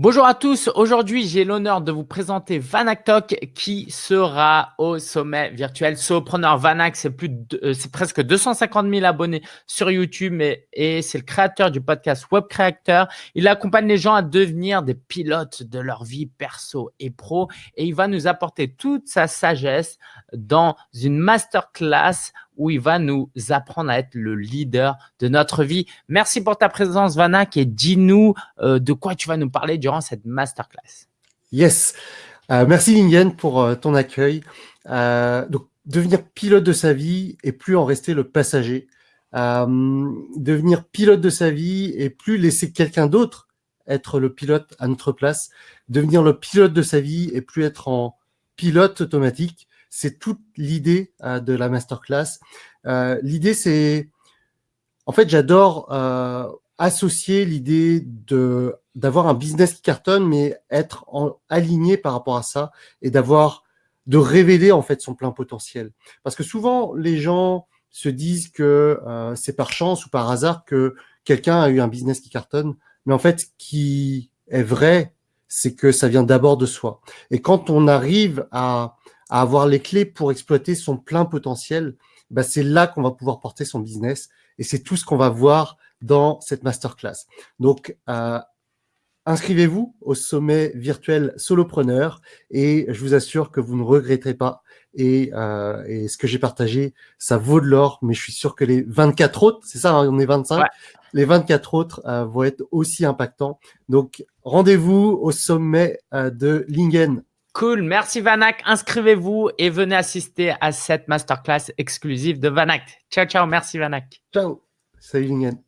Bonjour à tous, aujourd'hui j'ai l'honneur de vous présenter Vanaktok qui sera au sommet virtuel Solopreneur Vanak, c'est plus euh, c'est presque 250 000 abonnés sur YouTube et, et c'est le créateur du podcast Web Creator. Il accompagne les gens à devenir des pilotes de leur vie perso et pro et il va nous apporter toute sa sagesse dans une masterclass où il va nous apprendre à être le leader de notre vie. Merci pour ta présence, Vanak, et dis-nous euh, de quoi tu vas nous parler durant cette masterclass. Yes. Euh, merci, Lingen, pour euh, ton accueil. donc, devenir pilote de sa vie et plus en rester le passager. devenir pilote de sa vie et plus laisser quelqu'un d'autre être le pilote à notre place. Devenir le pilote de sa vie et plus être en pilote automatique. C'est toute l'idée euh, de la masterclass. Euh, l'idée, c'est... En fait, j'adore euh, associer l'idée de d'avoir un business qui cartonne, mais être en, aligné par rapport à ça et d'avoir de révéler en fait son plein potentiel. Parce que souvent, les gens se disent que c'est par chance ou par hasard que quelqu'un a eu un business qui cartonne. Mais en fait, ce qui est vrai, c'est que ça vient d'abord de soi. Et quand on arrive à avoir les clés pour exploiter son plein potentiel, bah c'est là qu'on va pouvoir porter son business. Et c'est tout ce qu'on va voir dans cette masterclass. Donc, euh, inscrivez-vous au sommet virtuel Solopreneur et je vous assure que vous ne regretterez pas. Et, euh, ce que j'ai partagé, ça vaut de l'or, mais je suis sûr que les 24 autres, c'est ça, hein, on est 25, les 24 autres euh, vont être aussi impactants. Donc, rendez-vous au sommet euh, de Lingen Cool, merci Vanak. Inscrivez-vous et venez assister à cette masterclass exclusive de Vanak. Ciao, ciao, merci Vanak. Ciao, salut Lingen.